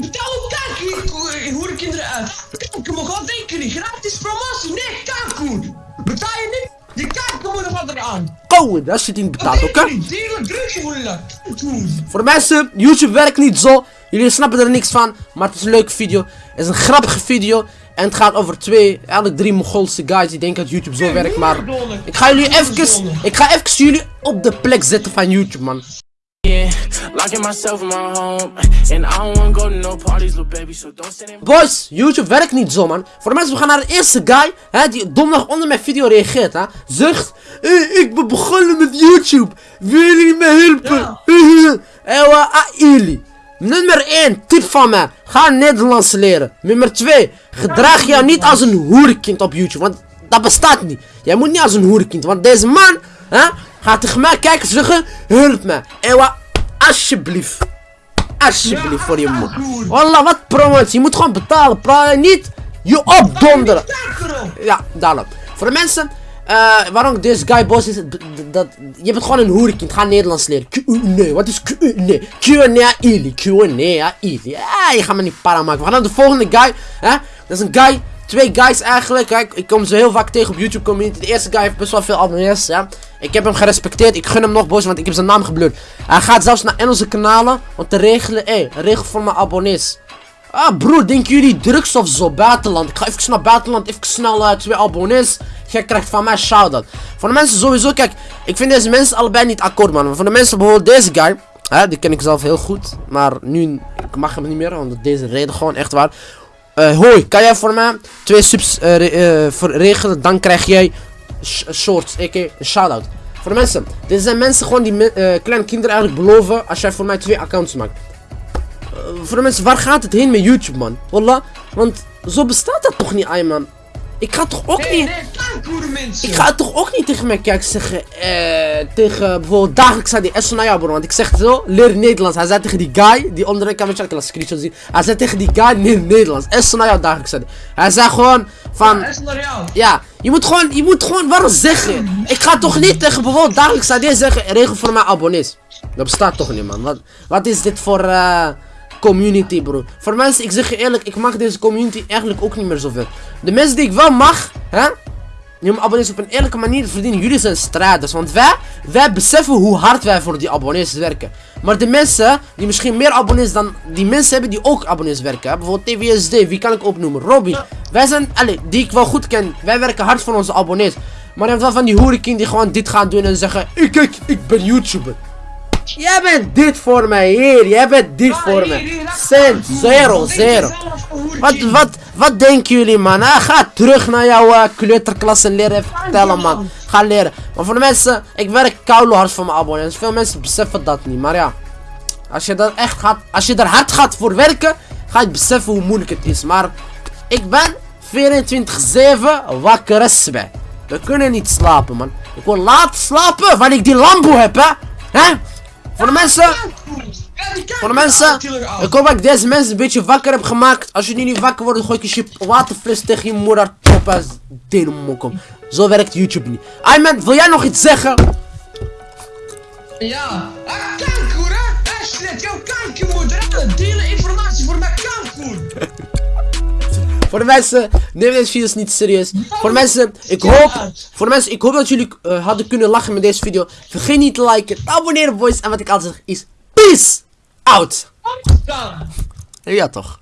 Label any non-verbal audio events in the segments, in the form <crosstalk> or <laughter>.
betaal ook kijk, hoe de kinderen uit. Kijk, je mag wat denken, gratis promotie, nee, kijk, Betaal je niet? Je kijkt er moet wat eraan. Go, dat zit niet betaald, oké? Voor de mensen, YouTube werkt niet zo. Jullie snappen er niks van, maar het is een leuke video. Het is een grappige video. En het gaat over twee, eigenlijk drie Mongoolse guys die denken dat YouTube zo werkt, maar... Ik ga jullie even, ik ga even jullie op de plek zetten van YouTube, man. Boys, YouTube werkt niet zo man. Voor de mensen, we gaan naar de eerste guy hè, die donderdag onder mijn video reageert. Hè, zegt, hey, ik ben begonnen met YouTube. Wil jullie me helpen? <laughs> Ewa, aili. Nummer 1, tip van mij. Ga Nederlands leren. Nummer 2, gedraag jou niet als een hoerenkind op YouTube. Want dat bestaat niet. Jij moet niet als een hoerenkind. Want deze man hè, gaat tegen mij kijken en zeggen, help me. Ewa, alsjeblieft. Alsjeblieft voor je moeder. Wallah, wat promotie. Je moet gewoon betalen. Praat niet je opdonderen. Ja, daarom. Voor de mensen, uh, waarom deze guy boss is, dat, je bent gewoon een hoerenkind. Ga Nederlands leren. Nee, wat is nee? Q&A ili. Q&A ili. Ah, je gaat me niet para maken. We gaan naar de volgende guy. Hè? Dat is een guy Twee guys eigenlijk. Kijk, ik kom ze heel vaak tegen op YouTube community. De eerste guy heeft best wel veel abonnees. Ja. Ik heb hem gerespecteerd. Ik gun hem nog boos, want ik heb zijn naam gebleurd. Hij gaat zelfs naar Engelse kanalen om te regelen. Hé, hey, regel voor mijn abonnees. Ah, broer, denken jullie drugs of zo? Buitenland. Ik ga even naar buitenland. Even snel uh, twee abonnees. Jij krijgt van mij shout-out. Voor de mensen sowieso, kijk. Ik vind deze mensen allebei niet akkoord, man. Maar voor de mensen bijvoorbeeld deze guy. Hè, die ken ik zelf heel goed. Maar nu ik mag hem niet meer. Want deze reden gewoon echt waar. Uh, hoi, kan jij voor mij twee subs uh, uh, regelen? Dan krijg jij shorts, a.k. een shout-out. Voor de mensen. Dit zijn mensen gewoon die kleine kinderen eigenlijk beloven als jij voor mij twee accounts maakt. voor de mensen, waar gaat het heen met YouTube, man? Wallah, want zo bestaat dat toch niet, man. Ik ga toch ook niet... Ik ga toch ook niet tegen mijn kijk zeggen, eh, tegen bijvoorbeeld dagelijks aan die Esonaya bro. Want ik zeg zo, leer Nederlands. Hij zei tegen die guy, die onder een kamertje, ik laat screenshot zien. Hij zei tegen die guy, leer Nederlands. Esonaya dagelijks aan Hij zei gewoon van... Ja, ja, je moet gewoon, je moet gewoon waarom zeggen. Ik ga toch niet tegen bijvoorbeeld dagelijks aan zeggen, regel voor mijn abonnees. Dat bestaat toch niet man. Wat, wat is dit voor... Uh, community, bro. Voor mensen, ik zeg je eerlijk, ik mag deze community eigenlijk ook niet meer zoveel. De mensen die ik wel mag, hè, mijn abonnees op een eerlijke manier verdienen, jullie zijn strijders. Want wij, wij beseffen hoe hard wij voor die abonnees werken. Maar de mensen die misschien meer abonnees dan die mensen hebben die ook abonnees werken. Bijvoorbeeld TVSD, wie kan ik opnoemen? Robin. Wij zijn, allez, die ik wel goed ken. Wij werken hard voor onze abonnees. Maar je hebt wel van die hoerenkind die gewoon dit gaan doen en zeggen, ik, kijk, ik ben YouTuber. Jij bent dit voor mij, hier. Jij bent dit voor mij. Cent, zero, zero. Wat, wat, wat denken jullie, man? Ah, ga terug naar jouw uh, kleuterklas en leren vertellen, man. Ga leren. Maar voor de mensen, ik werk koude hard voor mijn abonnees. Veel mensen beseffen dat niet, maar ja. Als je dat echt gaat, als je er hard gaat voor werken, ga je beseffen hoe moeilijk het is. Maar ik ben 24-7 wakker bij. We kunnen niet slapen, man. Ik wil laat slapen, wanneer ik die lambo heb, hè. Hè? Voor de mensen. Voor de mensen. Ik hoop dat ik deze mensen een beetje wakker heb gemaakt. Als jullie niet wakker worden, gooi ik je waterfles tegen je moeder. Top als deelmokkom. Zo werkt YouTube niet. Ayman, wil jij nog iets zeggen? Ja. Ah, kanker, hè? Aslet, jouw kankermoeder. Delen Voor de mensen, neem deze video's niet serieus. Voor de mensen, ik hoop, voor de mensen, ik hoop dat jullie uh, hadden kunnen lachen met deze video. Vergeet niet te liken, te abonneren boys. En wat ik altijd zeg is, peace out. Ja toch.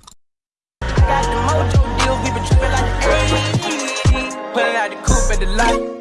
Pulling out the coupe at the light.